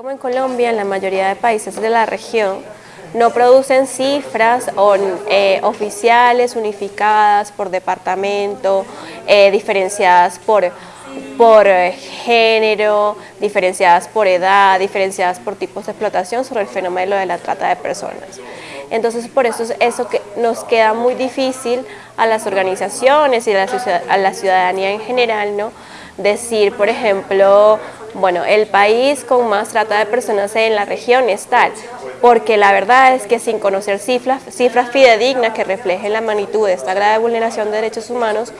Como en Colombia, en la mayoría de países de la región, no producen cifras eh, oficiales unificadas por departamento, eh, diferenciadas por, por eh, género, diferenciadas por edad, diferenciadas por tipos de explotación sobre el fenómeno de la trata de personas. Entonces por eso es eso que nos queda muy difícil a las organizaciones y a la ciudadanía en general, ¿no? decir, por ejemplo, bueno, el país con más trata de personas en la región es tal, porque la verdad es que sin conocer cifras, cifras fidedignas que reflejen la magnitud de esta grave vulneración de derechos humanos,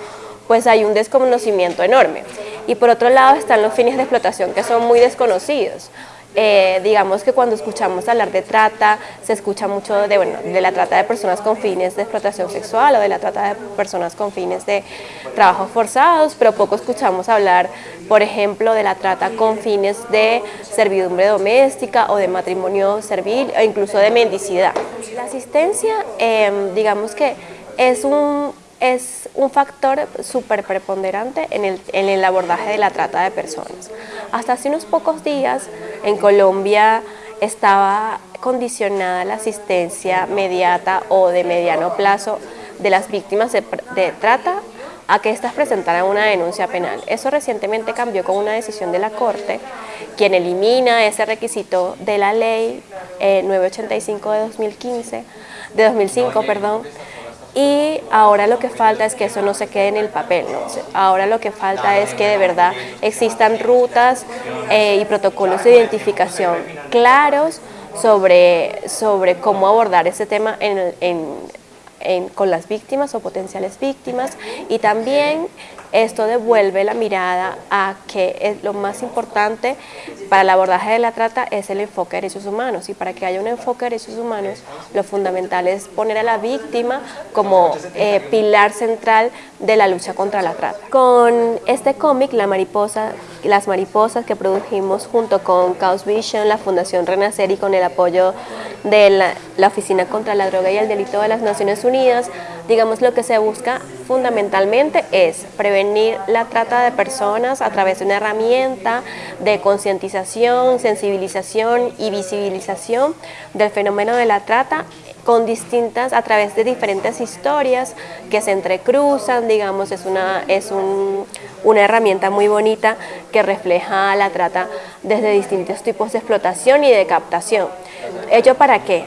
pues hay un desconocimiento enorme. Y por otro lado están los fines de explotación que son muy desconocidos. Eh, digamos que cuando escuchamos hablar de trata, se escucha mucho de, bueno, de la trata de personas con fines de explotación sexual o de la trata de personas con fines de trabajos forzados, pero poco escuchamos hablar, por ejemplo, de la trata con fines de servidumbre doméstica o de matrimonio servil o incluso de mendicidad. La asistencia, em, digamos que es un, es un factor súper preponderante en el, en el abordaje de la trata de personas. Hasta hace unos pocos días en Colombia estaba condicionada la asistencia mediata o de mediano plazo de las víctimas de, trata a que éstas presentaran una denuncia penal. Eso recientemente cambió con una decisión de la Corte, quien elimina ese requisito de la ley 985 eh, de 2015, de 2005, perdón, y ahora lo que falta es que eso no se quede en el papel, ¿no? ahora lo que falta es que de verdad existan rutas eh, y protocolos de identificación claros sobre, sobre cómo abordar ese tema en, en, con las víctimas o potenciales víctimas y también esto devuelve la mirada a que es lo más importante para el abordaje de la trata es el enfoque de derechos humanos y para que haya un enfoque de derechos humanos lo fundamental es poner a la víctima como eh, pilar central de la lucha contra la trata. Con este cómic, La Mariposa, Las Mariposas que produjimos junto con Chaos Vision, la Fundación Renacer y con el apoyo de la, la Oficina contra la Droga y el Delito de las Naciones Unidas, digamos lo que se busca fundamentalmente es prevenir la trata de personas a través de una herramienta de concientización, sensibilización y visibilización del fenómeno de la trata con distintas, a través de diferentes historias que se entrecruzan, digamos, es una, es una herramienta muy bonita que refleja la trata desde distintos tipos de explotación y de captación. ¿Ello para qué?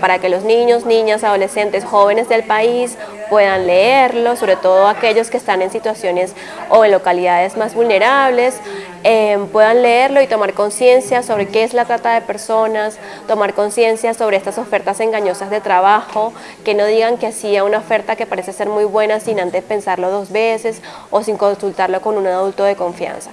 Para que los niños, niñas, adolescentes, jóvenes del país puedan leerlo, sobre todo aquellos que están en situaciones o en localidades más vulnerables, eh, puedan leerlo y tomar conciencia sobre qué es la trata de personas, tomar conciencia sobre estas ofertas engañosas de trabajo, que no digan que sí a una oferta que parece ser muy buena sin antes pensarlo dos veces o sin consultarlo con un adulto de confianza.